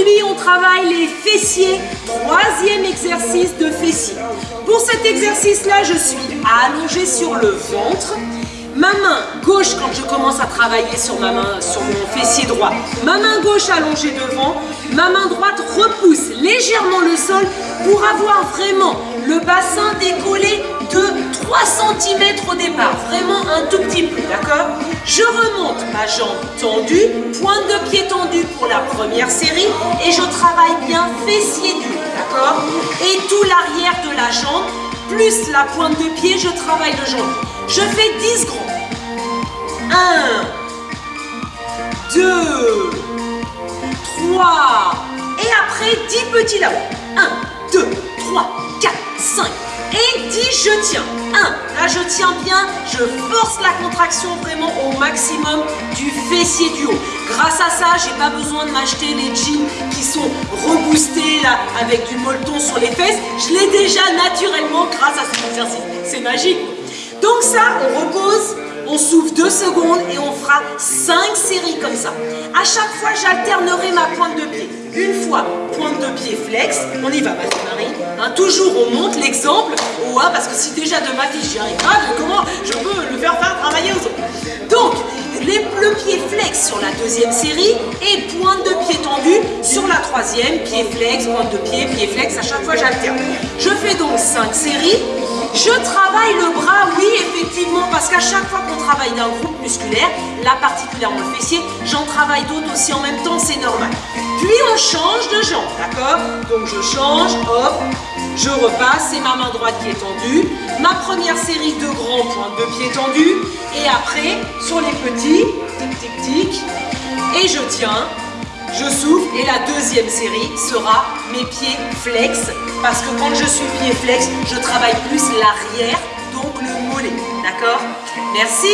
Aujourd'hui, on travaille les fessiers, troisième exercice de fessiers. Pour cet exercice-là, je suis allongée sur le ventre. Ma main gauche, quand je commence à travailler sur ma main, sur mon fessier droit, ma main gauche allongée devant, ma main droite repousse légèrement le sol pour avoir vraiment le bassin décollé de 3 cm au départ, vraiment un tout petit peu, Je remonte ma jambe tendue, pointe de pied tendue pour la première série et je travaille bien fessier nu, d'accord? Et tout l'arrière de la jambe, plus la pointe de pied, je travaille le jambe. Je fais 10 grands. 1, 2, 3, et après 10 petits là-haut. 1, 2, 3, 4, 5, et 10, je tiens. 1, là je tiens bien, je force la contraction vraiment au maximum du fessier du haut. Grâce à ça, j'ai pas besoin de m'acheter les jeans qui sont reboostés là avec du molleton sur les fesses. Je l'ai déjà naturellement grâce à cet exercice. C'est magique. Donc ça, on repose, on souffle 2 secondes et on fera 5 séries comme ça. À chaque fois, j'alternerai ma pointe de pied. Une fois, pointe de pied flex. On y va, Marie. Hein, toujours, on monte l'exemple A parce que si déjà de ma fiche, j'y arrive pas, comment je peux le faire faire travailler aux autres? Donc, les, le pied flex sur la deuxième série et pointe de pied tendue sur la troisième, pied flex, pointe de pied, pied flex, à chaque fois j'alterne. Je fais donc 5 séries. Je travaille le bras, qu'à chaque fois qu'on travaille d'un groupe musculaire, là particulièrement le fessier, j'en travaille d'autres aussi en même temps, c'est normal. Puis on change de jambe, d'accord? Donc je change, hop, je repasse, c'est ma main droite qui est tendue. Ma première série de grands points de pied tendus. Et après, sur les petits, tic tic tic, et je tiens, je souffle et la deuxième série sera mes pieds flex parce que quand je suis pied flex, je travaille plus l'arrière, donc le mollet. D'accord? Merci